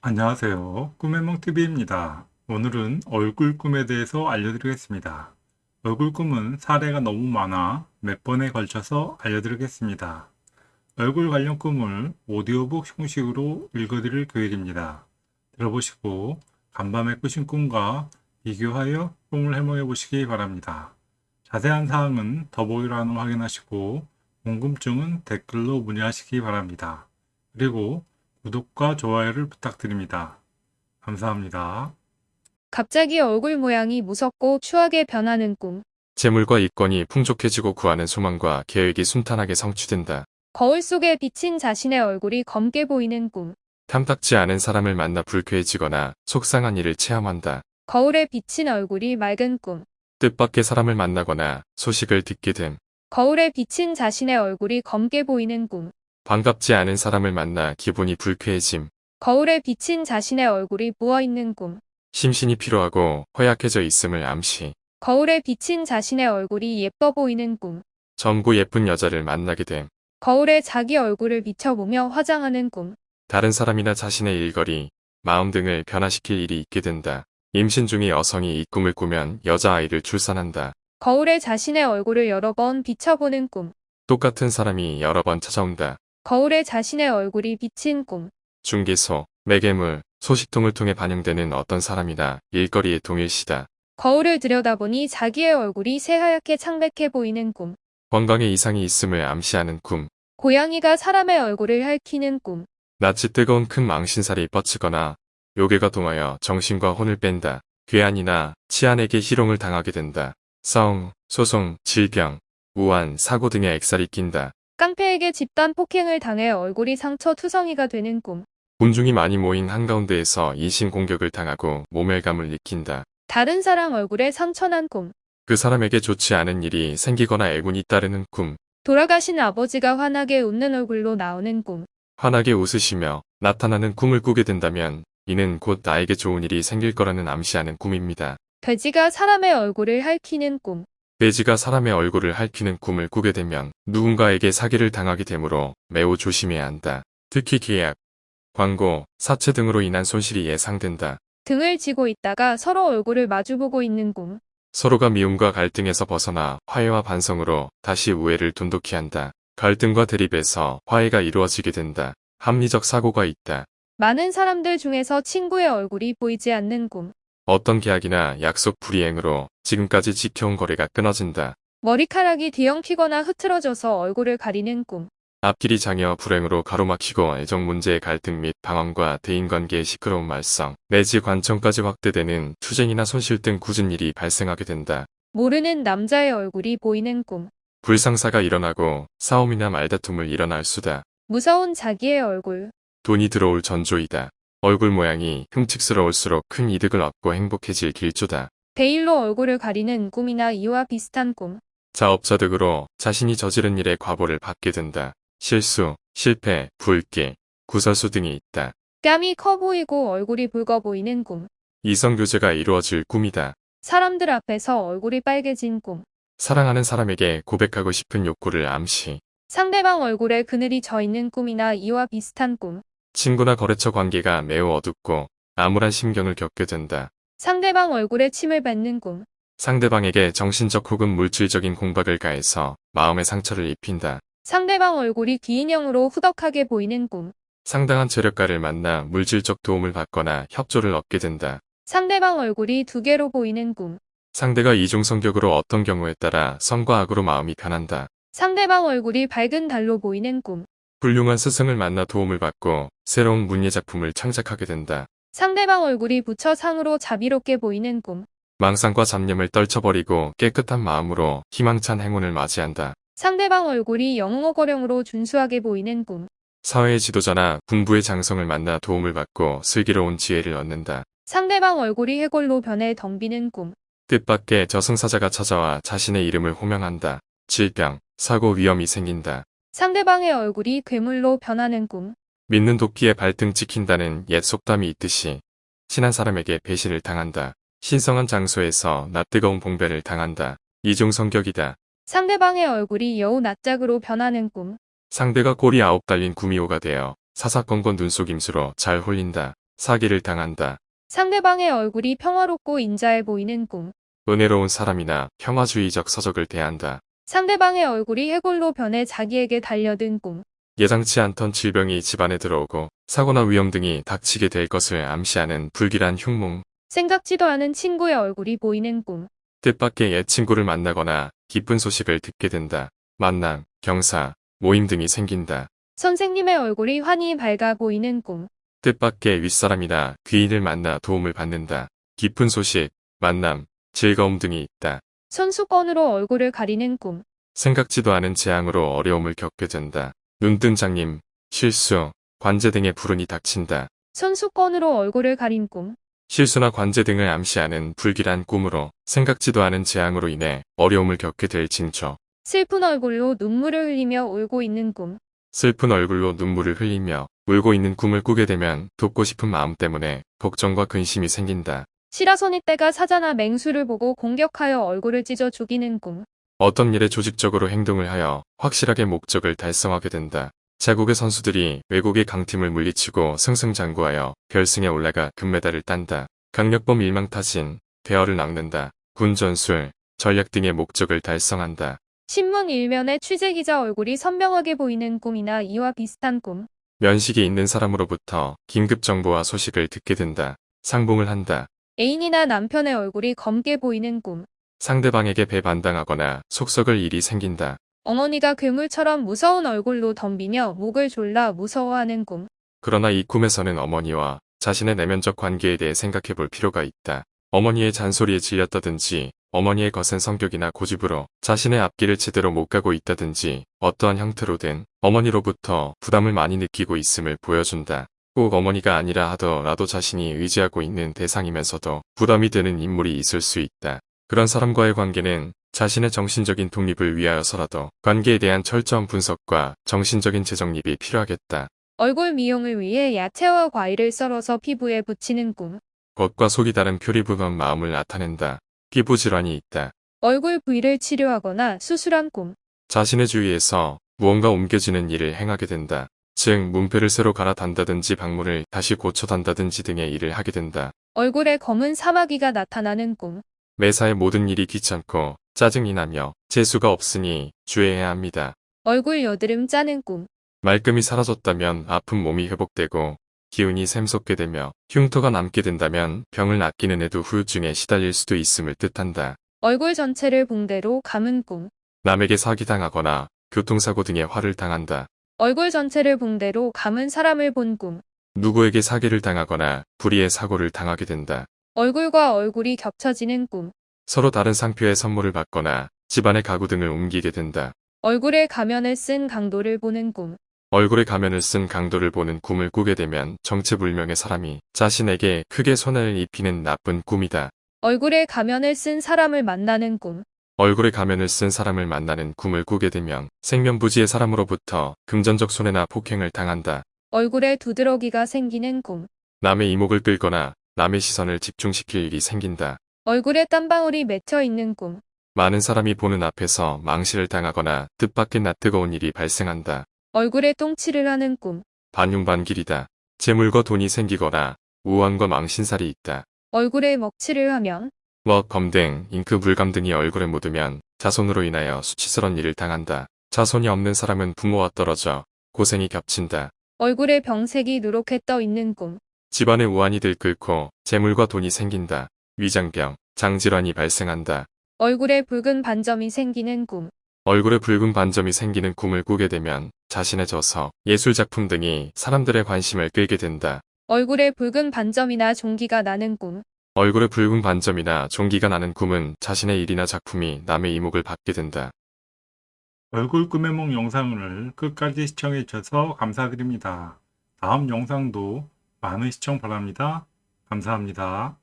안녕하세요. 꿈의몽TV입니다. 오늘은 얼굴 꿈에 대해서 알려드리겠습니다. 얼굴 꿈은 사례가 너무 많아 몇 번에 걸쳐서 알려드리겠습니다. 얼굴 관련 꿈을 오디오북 형식으로 읽어드릴 계획입니다. 들어보시고 간밤에 꾸신 꿈과 비교하여 꿈을 해몽해 보시기 바랍니다. 자세한 사항은 더보기란을 확인하시고 궁금증은 댓글로 문의하시기 바랍니다. 그리고 구독과 좋아요를 부탁드립니다. 감사합니다. 갑자기 얼굴 모양이 무섭고 추하게 변하는 꿈. 재물과 이권이 풍족해지고 구하는 소망과 계획이 순탄하게 성취된다. 거울 속에 비친 자신의 얼굴이 검게 보이는 꿈. 탐탁지 않은 사람을 만나 불쾌해지거나 속상한 일을 체험한다. 거울에 비친 얼굴이 맑은 꿈. 뜻밖의 사람을 만나거나 소식을 듣게 됨. 거울에 비친 자신의 얼굴이 검게 보이는 꿈. 반갑지 않은 사람을 만나 기분이 불쾌해짐. 거울에 비친 자신의 얼굴이 부어있는 꿈. 심신이 피로하고 허약해져 있음을 암시. 거울에 비친 자신의 얼굴이 예뻐 보이는 꿈. 젊고 예쁜 여자를 만나게 됨. 거울에 자기 얼굴을 비춰보며 화장하는 꿈. 다른 사람이나 자신의 일거리, 마음 등을 변화시킬 일이 있게 된다. 임신 중의 여성이 이 꿈을 꾸면 여자아이를 출산한다. 거울에 자신의 얼굴을 여러 번 비춰보는 꿈. 똑같은 사람이 여러 번 찾아온다. 거울에 자신의 얼굴이 비친 꿈. 중개소, 매개물, 소식통을 통해 반영되는 어떤 사람이나 일거리의 동일시다. 거울을 들여다보니 자기의 얼굴이 새하얗게 창백해 보이는 꿈. 건강에 이상이 있음을 암시하는 꿈. 고양이가 사람의 얼굴을 핥히는 꿈. 낯이 뜨거운 큰 망신살이 뻗치거나 요괴가 동하여 정신과 혼을 뺀다. 괴한이나 치안에게 희롱을 당하게 된다. 싸움, 소송, 질병, 우한, 사고 등의 액살이 낀다. 깡패에게 집단 폭행을 당해 얼굴이 상처 투성이가 되는 꿈. 군중이 많이 모인 한가운데에서 이신 공격을 당하고 모멸감을 느낀다. 다른 사람 얼굴에 상처난 꿈. 그 사람에게 좋지 않은 일이 생기거나 애군이 따르는 꿈. 돌아가신 아버지가 환하게 웃는 얼굴로 나오는 꿈. 환하게 웃으시며 나타나는 꿈을 꾸게 된다면 이는 곧 나에게 좋은 일이 생길 거라는 암시하는 꿈입니다. 돼지가 사람의 얼굴을 핥히는 꿈. 돼지가 사람의 얼굴을 핥히는 꿈을 꾸게 되면 누군가에게 사기를 당하게 되므로 매우 조심해야 한다. 특히 계약, 광고, 사채 등으로 인한 손실이 예상된다. 등을 지고 있다가 서로 얼굴을 마주보고 있는 꿈. 서로가 미움과 갈등에서 벗어나 화해와 반성으로 다시 우애를 돈독히 한다. 갈등과 대립에서 화해가 이루어지게 된다. 합리적 사고가 있다. 많은 사람들 중에서 친구의 얼굴이 보이지 않는 꿈. 어떤 계약이나 약속 불이행으로 지금까지 지켜온 거래가 끊어진다. 머리카락이 뒤엉키거나 흐트러져서 얼굴을 가리는 꿈. 앞길이 장애와 불행으로 가로막히고 애정 문제의 갈등 및 방황과 대인관계의 시끄러운 말썽, 내지 관청까지 확대되는 투쟁이나 손실 등 굳은 일이 발생하게 된다. 모르는 남자의 얼굴이 보이는 꿈. 불상사가 일어나고 싸움이나 말다툼을 일어날 수다. 무서운 자기의 얼굴. 돈이 들어올 전조이다. 얼굴 모양이 흠칙스러울수록 큰 이득을 얻고 행복해질 길조다. 베일로 얼굴을 가리는 꿈이나 이와 비슷한 꿈. 자업자득으로 자신이 저지른 일의 과보를 받게 된다. 실수, 실패, 불길, 구설수 등이 있다. 뺨이 커 보이고 얼굴이 붉어 보이는 꿈. 이성교제가 이루어질 꿈이다. 사람들 앞에서 얼굴이 빨개진 꿈. 사랑하는 사람에게 고백하고 싶은 욕구를 암시. 상대방 얼굴에 그늘이 져 있는 꿈이나 이와 비슷한 꿈. 친구나 거래처 관계가 매우 어둡고 암울한 심경을 겪게 된다. 상대방 얼굴에 침을 뱉는 꿈. 상대방에게 정신적 혹은 물질적인 공박을 가해서 마음의 상처를 입힌다. 상대방 얼굴이 기인형으로 후덕하게 보이는 꿈. 상당한 재력가를 만나 물질적 도움을 받거나 협조를 얻게 된다. 상대방 얼굴이 두 개로 보이는 꿈. 상대가 이중 성격으로 어떤 경우에 따라 성과 악으로 마음이 변한다. 상대방 얼굴이 밝은 달로 보이는 꿈. 훌륭한 스승을 만나 도움을 받고 새로운 문예 작품을 창작하게 된다. 상대방 얼굴이 부처 상으로 자비롭게 보이는 꿈. 망상과 잡념을 떨쳐버리고 깨끗한 마음으로 희망찬 행운을 맞이한다. 상대방 얼굴이 영웅어거령으로 준수하게 보이는 꿈. 사회의 지도자나 군부의 장성을 만나 도움을 받고 슬기로운 지혜를 얻는다. 상대방 얼굴이 해골로 변해 덤비는 꿈. 뜻밖의 저승사자가 찾아와 자신의 이름을 호명한다. 질병, 사고 위험이 생긴다. 상대방의 얼굴이 괴물로 변하는 꿈. 믿는 도끼에 발등 찍힌다는 옛 속담이 있듯이 친한 사람에게 배신을 당한다. 신성한 장소에서 낯 뜨거운 봉배를 당한다. 이중 성격이다. 상대방의 얼굴이 여우 낯짝으로 변하는 꿈. 상대가 꼬리 아홉 달린 구미호가 되어 사사건건 눈속임수로 잘 홀린다. 사기를 당한다. 상대방의 얼굴이 평화롭고 인자해 보이는 꿈. 은혜로운 사람이나 평화주의적 서적을 대한다. 상대방의 얼굴이 해골로 변해 자기에게 달려든 꿈. 예상치 않던 질병이 집안에 들어오고 사고나 위험 등이 닥치게 될 것을 암시하는 불길한 흉몽. 생각지도 않은 친구의 얼굴이 보이는 꿈. 뜻밖의 옛 친구를 만나거나 기쁜 소식을 듣게 된다. 만남, 경사, 모임 등이 생긴다. 선생님의 얼굴이 환히 밝아 보이는 꿈. 뜻밖의 윗사람이나 귀인을 만나 도움을 받는다. 기쁜 소식, 만남, 즐거움 등이 있다. 손수건으로 얼굴을 가리는 꿈. 생각지도 않은 재앙으로 어려움을 겪게 된다. 눈뜬 장님, 실수, 관제 등의 불운이 닥친다. 손수건으로 얼굴을 가린 꿈. 실수나 관제 등을 암시하는 불길한 꿈으로 생각지도 않은 재앙으로 인해 어려움을 겪게 될 징조. 슬픈 얼굴로 눈물을 흘리며 울고 있는 꿈. 슬픈 얼굴로 눈물을 흘리며 울고 있는 꿈을 꾸게 되면 돕고 싶은 마음 때문에 걱정과 근심이 생긴다. 시라소니 떼가 사자나 맹수를 보고 공격하여 얼굴을 찢어 죽이는 꿈. 어떤 일에 조직적으로 행동을 하여 확실하게 목적을 달성하게 된다. 자국의 선수들이 외국의 강팀을 물리치고 승승장구하여 결승에 올라가 금메달을 딴다. 강력범 일망타진, 대어를 낚는다. 군전술, 전략 등의 목적을 달성한다. 신문 일면에 취재기자 얼굴이 선명하게 보이는 꿈이나 이와 비슷한 꿈. 면식이 있는 사람으로부터 긴급 정보와 소식을 듣게 된다. 상봉을 한다. 애인이나 남편의 얼굴이 검게 보이는 꿈. 상대방에게 배반당하거나 속썩을 일이 생긴다. 어머니가 괴물처럼 무서운 얼굴로 덤비며 목을 졸라 무서워하는 꿈. 그러나 이 꿈에서는 어머니와 자신의 내면적 관계에 대해 생각해 볼 필요가 있다. 어머니의 잔소리에 질렸다든지 어머니의 거센 성격이나 고집으로 자신의 앞길을 제대로 못 가고 있다든지 어떠한 형태로든 어머니로부터 부담을 많이 느끼고 있음을 보여준다. 꼭 어머니가 아니라 하더라도 자신이 의지하고 있는 대상이면서도 부담이 되는 인물이 있을 수 있다. 그런 사람과의 관계는 자신의 정신적인 독립을 위하여서라도 관계에 대한 철저한 분석과 정신적인 재정립이 필요하겠다. 얼굴 미용을 위해 야채와 과일을 썰어서 피부에 붙이는 꿈. 겉과 속이 다른 표리부건 마음을 나타낸다. 피부 질환이 있다. 얼굴 부위를 치료하거나 수술한 꿈. 자신의 주위에서 무언가 옮겨지는 일을 행하게 된다. 즉 문패를 새로 갈아 단다든지 방문을 다시 고쳐 단다든지 등의 일을 하게 된다. 얼굴에 검은 사마귀가 나타나는 꿈. 매사의 모든 일이 귀찮고 짜증이 나며 재수가 없으니 주의해야 합니다. 얼굴 여드름 짜는 꿈. 말끔히 사라졌다면 아픈 몸이 회복되고 기운이 샘솟게 되며 흉터가 남게 된다면 병을 낫기는 해도 후유증에 시달릴 수도 있음을 뜻한다. 얼굴 전체를 붕대로 감은 꿈. 남에게 사기당하거나 교통사고 등의 화를 당한다. 얼굴 전체를 붕대로 감은 사람을 본 꿈. 누구에게 사기를 당하거나 불의의 사고를 당하게 된다. 얼굴과 얼굴이 겹쳐지는 꿈. 서로 다른 상표의 선물을 받거나 집안의 가구 등을 옮기게 된다. 얼굴에 가면을 쓴 강도를 보는 꿈. 얼굴에 가면을 쓴 강도를 보는 꿈을 꾸게 되면 정체불명의 사람이 자신에게 크게 손해를 입히는 나쁜 꿈이다. 얼굴에 가면을 쓴 사람을 만나는 꿈. 얼굴에 가면을 쓴 사람을 만나는 꿈을 꾸게 되면 생면부지의 사람으로부터 금전적 손해나 폭행을 당한다. 얼굴에 두드러기가 생기는 꿈. 남의 이목을 끌거나 남의 시선을 집중시킬 일이 생긴다. 얼굴에 땀방울이 맺혀 있는 꿈. 많은 사람이 보는 앞에서 망실을 당하거나 뜻밖의 낯뜨거운 일이 발생한다. 얼굴에 똥칠을 하는 꿈. 반용반길이다. 재물과 돈이 생기거나 우환과 망신살이 있다. 얼굴에 먹칠을 하면 뭐, 검등, 잉크, 물감 등이 얼굴에 묻으면 자손으로 인하여 수치스러운 일을 당한다. 자손이 없는 사람은 부모와 떨어져 고생이 겹친다. 얼굴에 병색이 누렇게 떠 있는 꿈. 집안에 우환이 들끓고 재물과 돈이 생긴다. 위장병, 장질환이 발생한다. 얼굴에 붉은 반점이 생기는 꿈. 얼굴에 붉은 반점이 생기는 꿈을 꾸게 되면 자신의 저서, 예술작품 등이 사람들의 관심을 끌게 된다. 얼굴에 붉은 반점이나 종기가 나는 꿈. 얼굴에 붉은 반점이나 종기가 나는 꿈은 자신의 일이나 작품이 남의 이목을 받게 된다. 얼굴 꿈의梦 영상을 끝까지 시청해 주셔서 감사드립니다. 다음 영상도 많은 시청 바랍니다. 감사합니다.